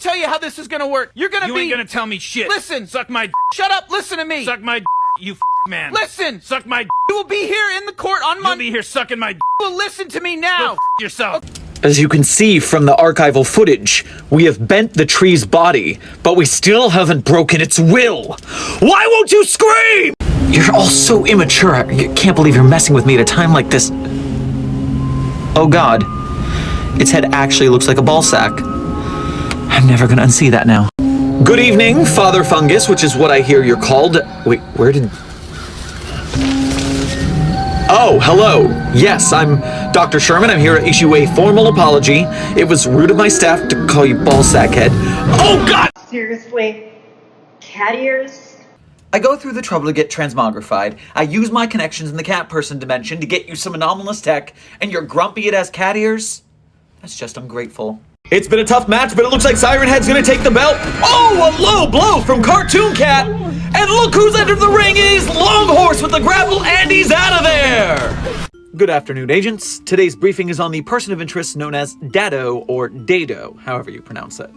tell you how this is gonna work. You're gonna be. You be. ain't gonna tell me shit. Listen. Suck my d- Shut up. Listen to me. Suck my d- you f- man. Listen. Suck my d- You will be here in the court on You'll Monday. be here sucking my d- Well, listen to me Go now. f- yourself. As you can see from the archival footage, we have bent the tree's body, but we still haven't broken its will. Why won't you scream? You're all so immature. I can't believe you're messing with me at a time like this. Oh god. Its head actually looks like a ball sack. I'm never gonna unsee that now. Good evening, Father Fungus, which is what I hear you're called. Wait, where did. Oh, hello. Yes, I'm Dr. Sherman. I'm here to issue a formal apology. It was rude of my staff to call you ballsack head. Oh, God! Seriously? Cat ears? I go through the trouble to get transmogrified. I use my connections in the cat person dimension to get you some anomalous tech, and you're grumpy it has cat ears? That's just ungrateful. It's been a tough match, but it looks like Siren Head's gonna take the belt. Oh, a low blow from Cartoon Cat! And look who's entered the ring! He's Longhorse with the grapple, and he's out of there! Good afternoon, agents. Today's briefing is on the person of interest known as Dado or Dado, however you pronounce it.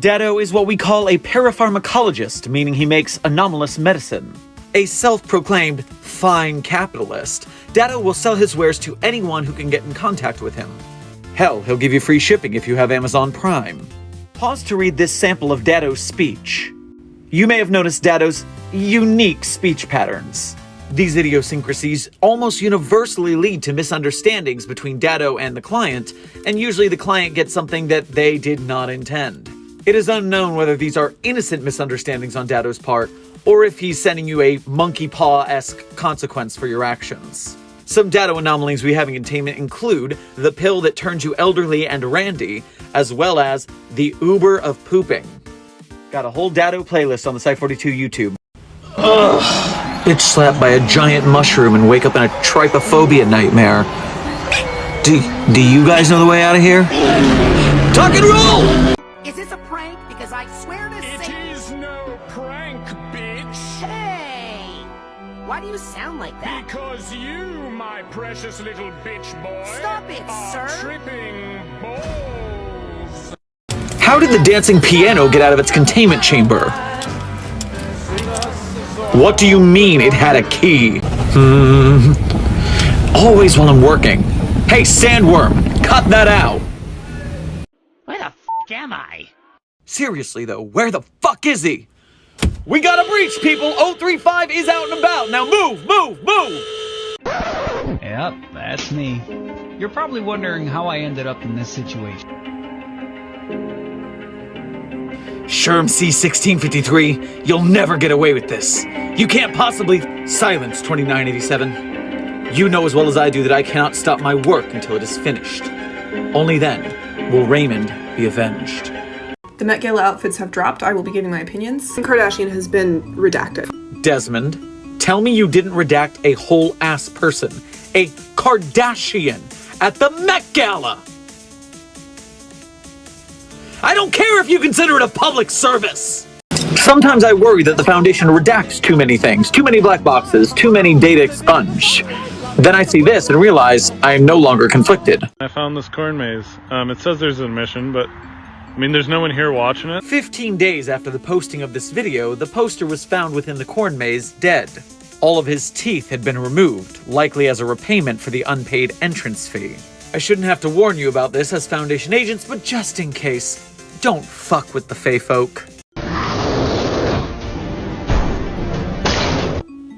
Dado is what we call a parapharmacologist, meaning he makes anomalous medicine. A self proclaimed fine capitalist, Dado will sell his wares to anyone who can get in contact with him. Hell, he'll give you free shipping if you have Amazon Prime. Pause to read this sample of Dado's speech. You may have noticed Dado's unique speech patterns. These idiosyncrasies almost universally lead to misunderstandings between Dado and the client, and usually the client gets something that they did not intend. It is unknown whether these are innocent misunderstandings on Dado's part, or if he's sending you a monkey paw esque consequence for your actions. Some Dado anomalies we have in containment include the pill that turns you elderly and randy, as well as the Uber of pooping. Got a whole Dado playlist on the Site42 YouTube. Ugh. Bitch slapped by a giant mushroom and wake up in a trypophobia nightmare. Do, do you guys know the way out of here? Tuck and roll! Is this a prank? Because I swear to It Why do you sound like that? Because you, my precious little bitch boy, Stop it, are sir. tripping balls. How did the dancing piano get out of its containment chamber? What do you mean it had a key? Hmm. Always while I'm working. Hey, Sandworm, cut that out! Where the f am I? Seriously though, where the fuck is he? We got a breach, people! 035 is out and about! Now move, move, move! Yep, that's me. You're probably wondering how I ended up in this situation. Sherm C1653, you'll never get away with this. You can't possibly silence 2987. You know as well as I do that I cannot stop my work until it is finished. Only then will Raymond be avenged. The Met Gala outfits have dropped. I will be giving my opinions. Kim Kardashian has been redacted. Desmond, tell me you didn't redact a whole ass person, a Kardashian, at the Met Gala! I don't care if you consider it a public service! Sometimes I worry that the Foundation redacts too many things, too many black boxes, too many data expunged. Then I see this and realize I am no longer conflicted. I found this corn maze. Um, it says there's an mission, but I mean, there's no one here watching it. 15 days after the posting of this video, the poster was found within the corn maze dead. All of his teeth had been removed, likely as a repayment for the unpaid entrance fee. I shouldn't have to warn you about this as Foundation agents, but just in case, don't fuck with the Fey folk.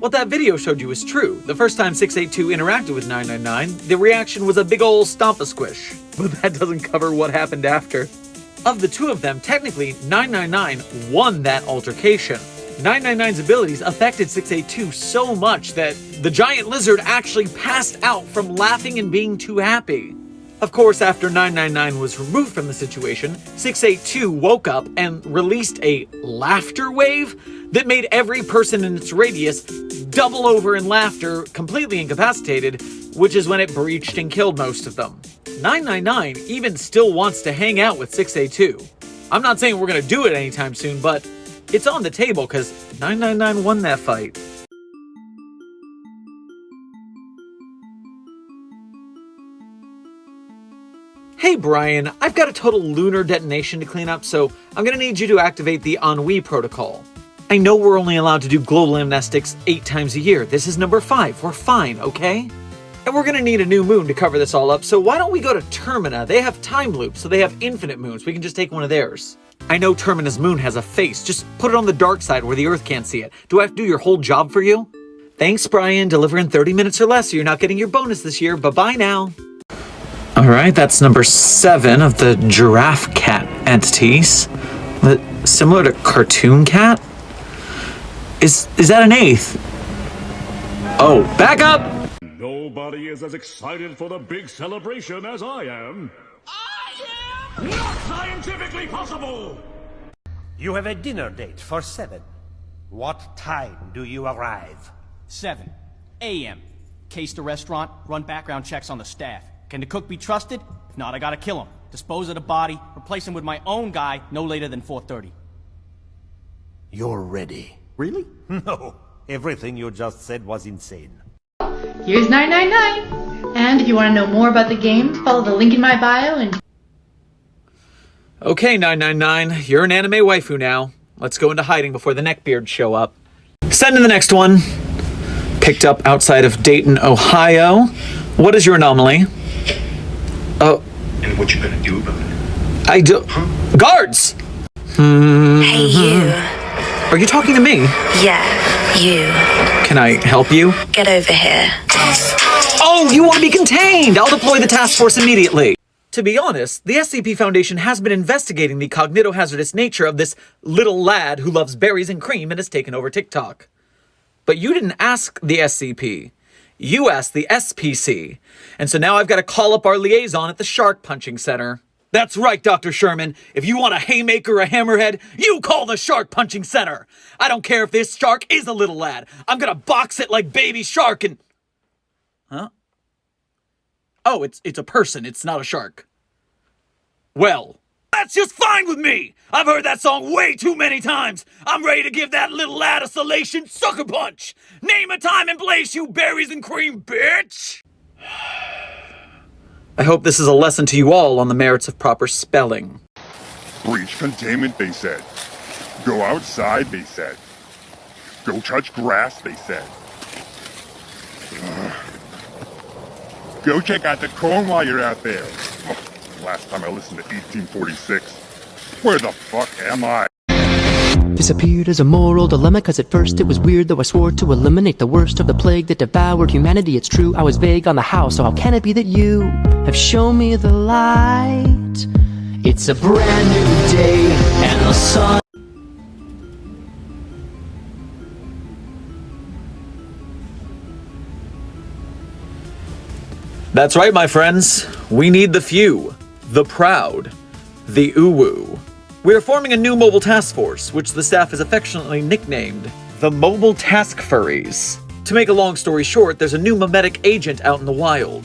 What that video showed you is true. The first time 682 interacted with 999, the reaction was a big ol' stomp a squish. But that doesn't cover what happened after. Of the two of them, technically, 999 won that altercation. 999's abilities affected 682 so much that the giant lizard actually passed out from laughing and being too happy. Of course, after 999 was removed from the situation, 682 woke up and released a laughter wave that made every person in its radius double over in laughter, completely incapacitated, which is when it breached and killed most of them. 999 even still wants to hang out with 682. I'm not saying we're gonna do it anytime soon, but it's on the table because 999 won that fight. Hey Brian, I've got a total lunar detonation to clean up, so I'm gonna need you to activate the Ennui protocol. I know we're only allowed to do global amnestics eight times a year. This is number five. We're fine, okay? And we're gonna need a new moon to cover this all up, so why don't we go to Termina? They have time loops, so they have infinite moons. We can just take one of theirs. I know Termina's moon has a face. Just put it on the dark side where the Earth can't see it. Do I have to do your whole job for you? Thanks, Brian. Deliver in 30 minutes or less, or you're not getting your bonus this year. Bye-bye now. All right, that's number seven of the giraffe cat entities. Similar to cartoon cat? Is is that an eighth? Oh, back up! Nobody is as excited for the big celebration as I am. I am! Not scientifically possible! You have a dinner date for seven. What time do you arrive? 7 a.m. Case the restaurant, run background checks on the staff. Can the cook be trusted? If not, I gotta kill him. Dispose of the body, replace him with my own guy no later than 4.30. You're ready. Really? No. Everything you just said was insane. Here's 999. And if you want to know more about the game, follow the link in my bio and Okay, 999, you're an anime waifu now. Let's go into hiding before the neckbeards show up. Send in the next one. Picked up outside of Dayton, Ohio. What is your anomaly? Oh. And what you gonna do about it? I do. Guards! Hey, you. Are you talking to me? Yeah, you. Can I help you? Get over here. Oh, you want to be contained! I'll deploy the task force immediately. To be honest, the SCP Foundation has been investigating the cognitohazardous nature of this little lad who loves berries and cream and has taken over TikTok. But you didn't ask the SCP. You asked the SPC. And so now I've got to call up our liaison at the Shark Punching Center. That's right, Dr. Sherman. If you want a haymaker or a hammerhead, you call the Shark Punching Center. I don't care if this shark is a little lad. I'm gonna box it like baby shark and. Huh? Oh, it's it's a person. It's not a shark. Well, that's just fine with me. I've heard that song way too many times. I'm ready to give that little lad a salation sucker punch. Name a time and place, you berries and cream bitch. I hope this is a lesson to you all on the merits of proper spelling. Breach containment, they said. Go outside, they said. Go touch grass, they said. Ugh. Go check out the corn while you're out there. Last time I listened to 1846. Where the fuck am I? This appeared as a moral dilemma Cause at first it was weird Though I swore to eliminate the worst of the plague That devoured humanity It's true, I was vague on the how So how can it be that you have shown me the light? It's a brand new day And the sun That's right, my friends. We need the few, the proud, the uwu. We are forming a new mobile task force, which the staff has affectionately nicknamed the Mobile Task Furries. To make a long story short, there's a new memetic agent out in the wild.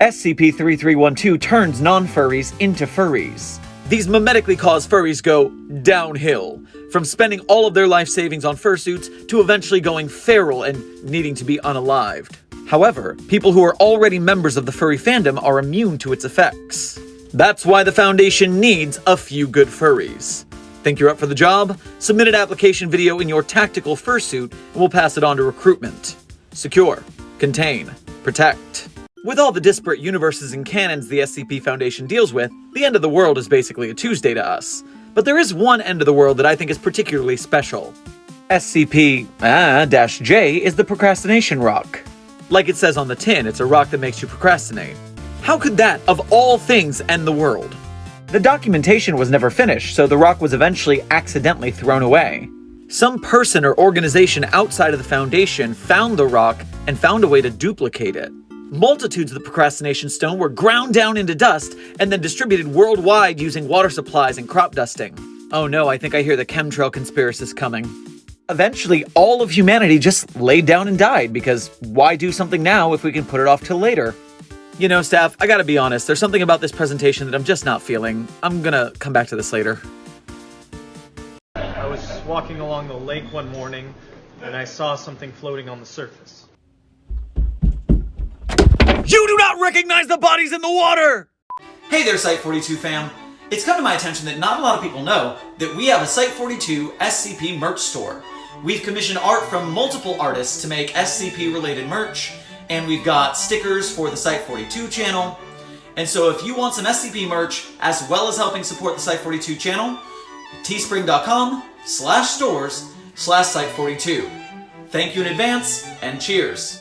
SCP-3312 turns non-furries into furries. These memetically cause furries go downhill, from spending all of their life savings on fursuits to eventually going feral and needing to be unalived. However, people who are already members of the furry fandom are immune to its effects. That's why the Foundation needs a few good furries. Think you're up for the job? Submit an application video in your tactical fursuit and we'll pass it on to recruitment. Secure, contain, protect. With all the disparate universes and canons the SCP Foundation deals with, the end of the world is basically a Tuesday to us. But there is one end of the world that I think is particularly special. SCP-J ah, is the Procrastination Rock. Like it says on the tin, it's a rock that makes you procrastinate. How could that, of all things, end the world? The documentation was never finished, so the rock was eventually accidentally thrown away. Some person or organization outside of the Foundation found the rock and found a way to duplicate it. Multitudes of the procrastination stone were ground down into dust and then distributed worldwide using water supplies and crop dusting. Oh no, I think I hear the chemtrail conspiracist coming. Eventually, all of humanity just laid down and died because why do something now if we can put it off till later? You know, staff, I gotta be honest, there's something about this presentation that I'm just not feeling. I'm gonna come back to this later. I was walking along the lake one morning and I saw something floating on the surface. You do not recognize the bodies in the water! Hey there, Site42 fam! It's come to my attention that not a lot of people know that we have a Site42 SCP merch store. We've commissioned art from multiple artists to make SCP related merch, and we've got stickers for the Site42 channel. And so if you want some SCP merch, as well as helping support the Site42 channel, teespring.com slash stores slash Site42. Thank you in advance, and cheers!